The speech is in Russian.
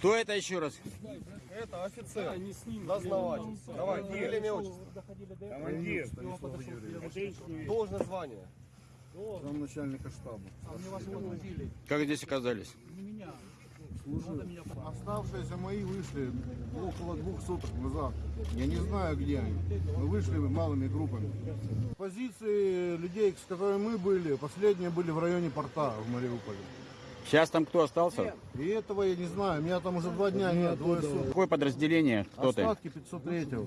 Кто это еще раз? Это офицер, дознаватель. Давай, фамилия, имя, отчество. Командир. Должное звание. Замначальника штаба. Как здесь оказались? Оставшиеся мои вышли около двух суток назад. Я не знаю, где они. Мы вышли малыми группами. Позиции людей, с которыми мы были, последние были в районе порта в Мариуполе. Сейчас там кто остался? И этого я не знаю. Меня там уже два дня нет, двое суток. Какое подразделение? Кто ты? Остатки 503-го.